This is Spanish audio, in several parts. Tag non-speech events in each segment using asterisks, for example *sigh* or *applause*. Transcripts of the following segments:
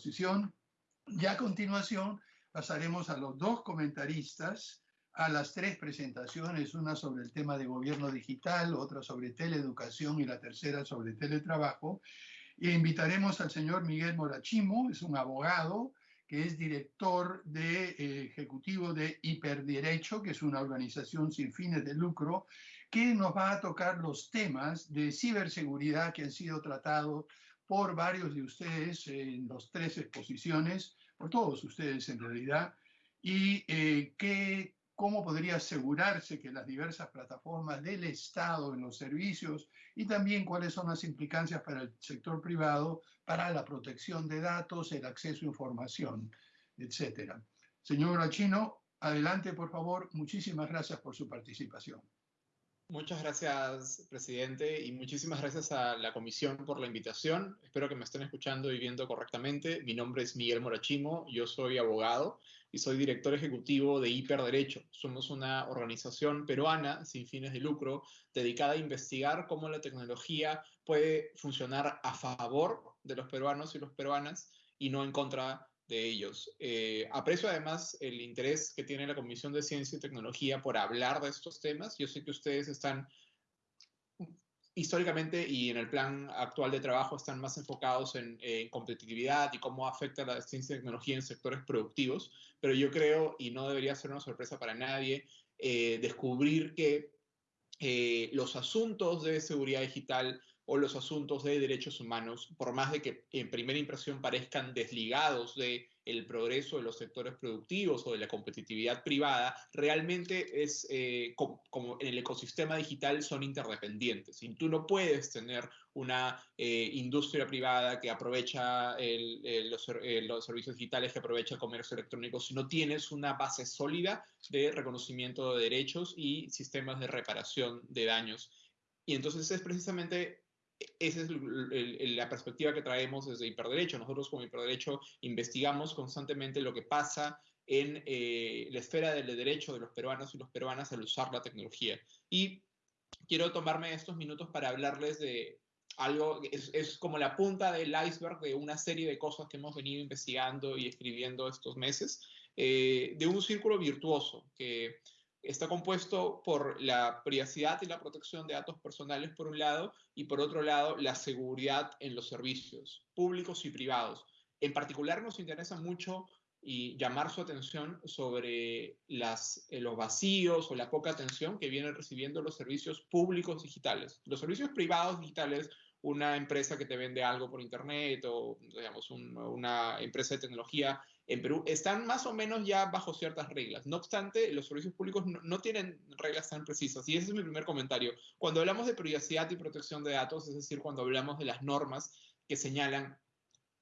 exposición y a continuación pasaremos a los dos comentaristas a las tres presentaciones, una sobre el tema de gobierno digital, otra sobre teleeducación y la tercera sobre teletrabajo. E invitaremos al señor Miguel Morachimo, es un abogado que es director de, eh, ejecutivo de Hiperderecho, que es una organización sin fines de lucro, que nos va a tocar los temas de ciberseguridad que han sido tratados por varios de ustedes en las tres exposiciones, por todos ustedes en realidad, y eh, que cómo podría asegurarse que las diversas plataformas del Estado en los servicios y también cuáles son las implicancias para el sector privado para la protección de datos, el acceso a información, etcétera. Señor Achino, adelante por favor. Muchísimas gracias por su participación. Muchas gracias, presidente, y muchísimas gracias a la comisión por la invitación. Espero que me estén escuchando y viendo correctamente. Mi nombre es Miguel Morachimo, yo soy abogado y soy director ejecutivo de Hiperderecho. Somos una organización peruana sin fines de lucro dedicada a investigar cómo la tecnología puede funcionar a favor de los peruanos y las peruanas y no en contra de ellos. Eh, aprecio además el interés que tiene la Comisión de Ciencia y Tecnología por hablar de estos temas. Yo sé que ustedes están históricamente y en el plan actual de trabajo están más enfocados en, competitividad y cómo afecta la ciencia y tecnología en sectores productivos, pero yo creo, y no debería ser una sorpresa para nadie, eh, descubrir que eh, los asuntos de seguridad digital o los asuntos de derechos humanos, por más de que en primera impresión parezcan desligados de el progreso de los sectores productivos o de la competitividad privada, realmente es eh, como, en el ecosistema digital son interdependientes. Y tú no puedes tener una eh, industria privada que aprovecha los, los, servicios digitales, que aprovecha el comercio electrónico, si no tienes una base sólida de reconocimiento de derechos y sistemas de reparación de daños. Y entonces es precisamente esa es la perspectiva que traemos desde Hiperderecho. Nosotros como Hiperderecho investigamos constantemente lo que pasa en eh, la esfera del derecho de los peruanos y los peruanas al usar la tecnología. Y quiero tomarme estos minutos para hablarles de algo, es, es como la punta del iceberg de una serie de cosas que hemos venido investigando y escribiendo estos meses, eh, de un círculo virtuoso que está compuesto por la privacidad y la protección de datos personales por un lado y por otro lado la seguridad en los servicios públicos y privados. En particular nos interesa mucho y llamar su atención sobre eh, los vacíos o la poca atención que vienen recibiendo los servicios públicos digitales. Los servicios privados digitales una empresa que te vende algo por internet o, digamos, una empresa de tecnología en Perú, están más o menos ya bajo ciertas reglas. No obstante, los servicios públicos no, tienen reglas tan precisas. Y ese es mi primer comentario. Cuando hablamos de privacidad y protección de datos, es decir, cuando hablamos de las normas que señalan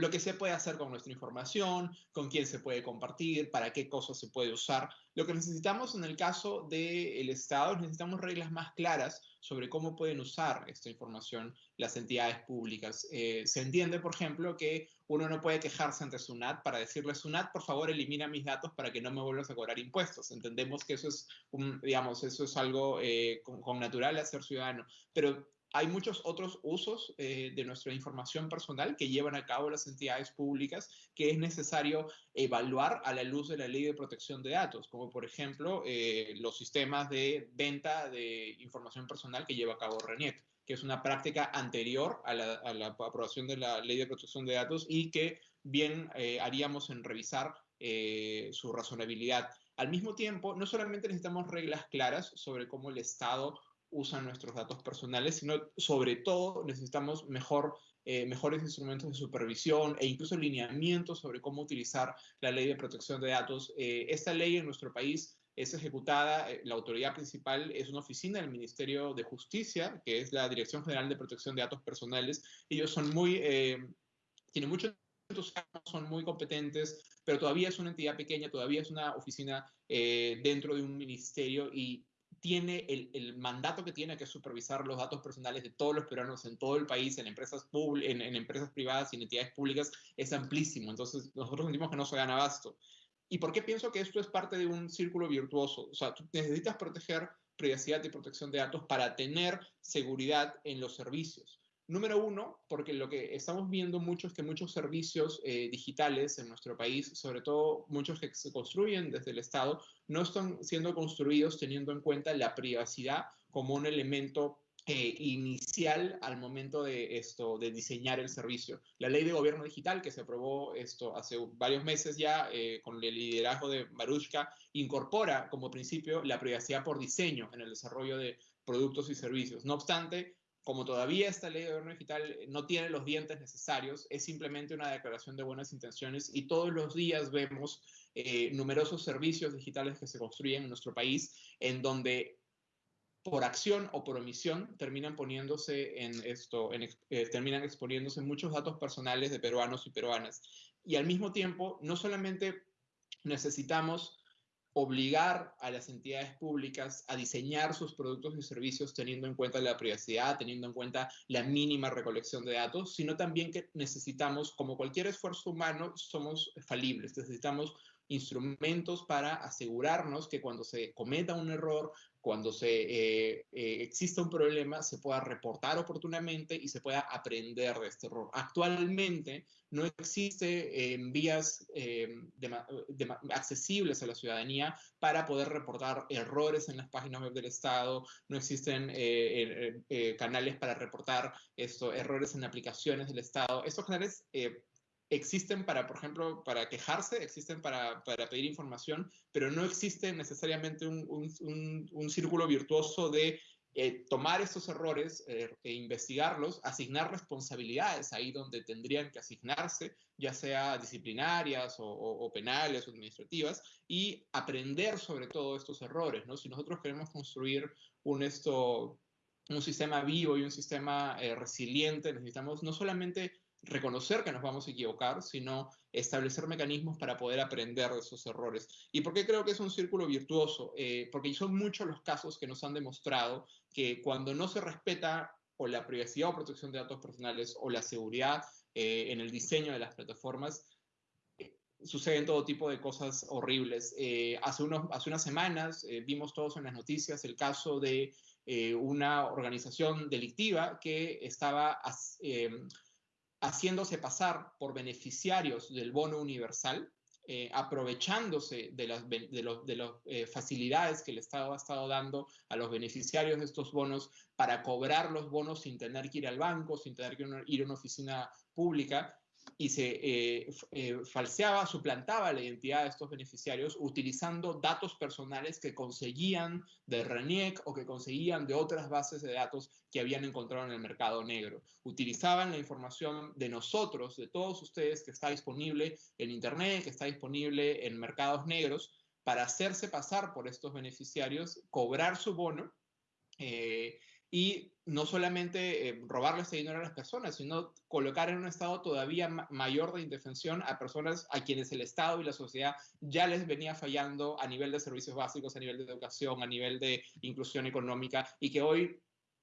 lo que se puede hacer con nuestra información, con quién se puede compartir, para qué cosas se puede usar. Lo que necesitamos en el caso del Estado, necesitamos reglas más claras sobre cómo pueden usar esta información las entidades públicas. Eh, se entiende, por ejemplo, que uno no puede quejarse ante SUNAT para decirle, SUNAT, por favor, elimina mis datos para que no me vuelvas a cobrar impuestos. Entendemos que eso es, un, digamos, eso es algo eh, con, con natural a ser ciudadano, pero hay muchos otros usos eh, de nuestra información personal que llevan a cabo las entidades públicas que es necesario evaluar a la luz de la ley de protección de datos, como por ejemplo eh, los sistemas de venta de información personal que lleva a cabo RENIEC, que es una práctica anterior a la, aprobación de la ley de protección de datos y que bien eh, haríamos en revisar su razonabilidad. Al mismo tiempo, no solamente necesitamos reglas claras sobre cómo el Estado usan nuestros datos personales, sino sobre todo necesitamos mejor, eh, mejores instrumentos de supervisión e incluso lineamientos sobre cómo utilizar la ley de protección de datos. Eh, esta ley en nuestro país es ejecutada, eh, la autoridad principal es una oficina del Ministerio de Justicia, que es la Dirección General de Protección de Datos Personales. Ellos son muy, tienen mucho son muy competentes, pero todavía es una entidad pequeña, todavía es una oficina dentro de un ministerio y tiene el, mandato que tiene, que es supervisar los datos personales de todos los peruanos en todo el país, en empresas, en, en empresas privadas y en entidades públicas, es amplísimo. Entonces, nosotros sentimos que no se gana abasto. ¿Y por qué pienso que esto es parte de un círculo virtuoso? O sea, tú necesitas proteger privacidad y protección de datos para tener seguridad en los servicios. Número uno, porque lo que estamos viendo mucho es que muchos servicios eh, digitales en nuestro país, sobre todo muchos que se construyen desde el Estado, no están siendo construidos teniendo en cuenta la privacidad como un elemento eh, inicial al momento de esto de diseñar el servicio. La ley de gobierno digital que se aprobó esto hace varios meses ya eh, con el liderazgo de Marushka incorpora como principio la privacidad por diseño en el desarrollo de productos y servicios. No obstante, como todavía esta ley de gobierno digital no tiene los dientes necesarios, es simplemente una declaración de buenas intenciones y todos los días vemos eh, numerosos servicios digitales que se construyen en nuestro país en donde por acción o por omisión terminan poniéndose en esto, eh, terminan exponiéndose muchos datos personales de peruanos y peruanas. Y al mismo tiempo, no solamente necesitamos obligar a las entidades públicas a diseñar sus productos y servicios teniendo en cuenta la privacidad, teniendo en cuenta la mínima recolección de datos, sino también que necesitamos, como cualquier esfuerzo humano, somos falibles, necesitamos instrumentos para asegurarnos que cuando se cometa un error, cuando se, eh, eh, exista un problema, se pueda reportar oportunamente y se pueda aprender de este error. Actualmente no existe eh, vías accesibles a la ciudadanía para poder reportar errores en las páginas web del Estado, no existen canales para reportar esto, errores en aplicaciones del Estado. Estos canales existen para, por ejemplo, para quejarse, existen para, para pedir información, pero no existe necesariamente un, un, un, círculo virtuoso de eh, tomar estos errores eh, e investigarlos, asignar responsabilidades ahí donde tendrían que asignarse, ya sea disciplinarias o, o, penales o administrativas, y aprender sobre todo estos errores. ¿no? Si nosotros queremos construir un, esto, un sistema vivo y un sistema eh, resiliente, necesitamos no solamente reconocer que nos vamos a equivocar, sino establecer mecanismos para poder aprender de esos errores. ¿Y por qué creo que es un círculo virtuoso? Eh, porque son muchos los casos que nos han demostrado que cuando no se respeta o la privacidad o protección de datos personales o la seguridad eh, en el diseño de las plataformas, eh, suceden todo tipo de cosas horribles. hace, unos, hace unas semanas vimos todos en las noticias el caso de una organización delictiva que estaba haciéndose pasar por beneficiarios del bono universal, eh, aprovechándose de las de eh, facilidades que el Estado ha estado dando a los beneficiarios de estos bonos para cobrar los bonos sin tener que ir al banco, sin tener que ir a una oficina pública, y se eh, eh, falseaba, suplantaba la identidad de estos beneficiarios utilizando datos personales que conseguían de RENIEC o que conseguían de otras bases de datos que habían encontrado en el mercado negro. Utilizaban la información de nosotros, de todos ustedes, que está disponible en Internet, que está disponible en mercados negros, para hacerse pasar por estos beneficiarios, cobrar su bono. Eh, y no solamente eh, robarle ese dinero a las personas, sino colocar en un estado todavía mayor de indefensión a personas a quienes el Estado y la sociedad ya les venía fallando a nivel de servicios básicos, a nivel de educación, a nivel de inclusión económica, y que hoy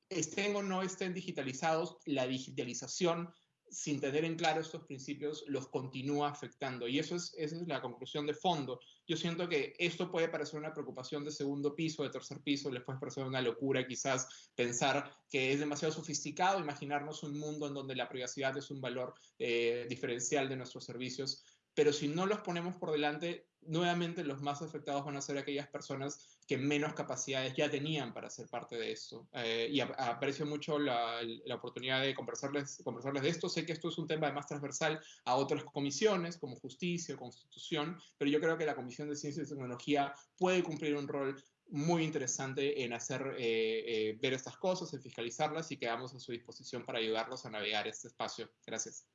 estén o no estén digitalizados, la digitalización sin tener en claro estos principios, los continúa afectando. Y eso es, esa es la conclusión de fondo. Yo siento que esto puede parecer una preocupación de segundo piso, de tercer piso, les puede parecer una locura quizás pensar que es demasiado sofisticado imaginarnos un mundo en donde la privacidad es un valor eh, diferencial de nuestros servicios, pero si no los ponemos por delante, nuevamente los más afectados van a ser aquellas personas que menos capacidades ya tenían para ser parte de esto. Eh, y aprecio mucho la, oportunidad de conversarles, conversarles de esto. Sé que esto es un tema más transversal a otras comisiones como justicia o constitución, pero yo creo que la Comisión de Ciencia y Tecnología puede cumplir un rol muy interesante en hacer eh, eh, ver estas cosas, en fiscalizarlas y quedamos a su disposición para ayudarlos a navegar este espacio. Gracias.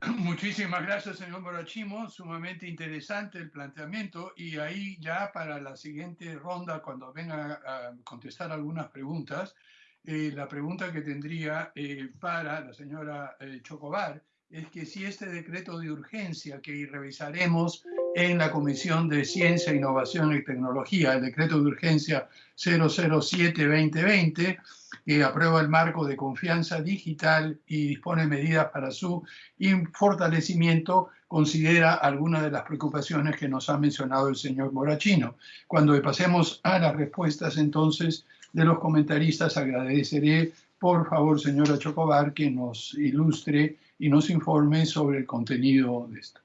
*laughs* Muchísimas gracias, señor Morachimo. Sumamente interesante el planteamiento. Y ahí ya para la siguiente ronda, cuando venga a contestar algunas preguntas, eh, la pregunta que tendría eh, para la señora eh, Chocobar es que si este decreto de urgencia que revisaremos en la Comisión de Ciencia, Innovación y Tecnología, el decreto de urgencia 007-2020, que aprueba el marco de confianza digital y dispone medidas para su fortalecimiento, considera algunas de las preocupaciones que nos ha mencionado el señor Morachino. Cuando pasemos a las respuestas entonces de los comentaristas, agradeceré por favor, señora Chocobar, que nos ilustre y nos informe sobre el contenido de esto.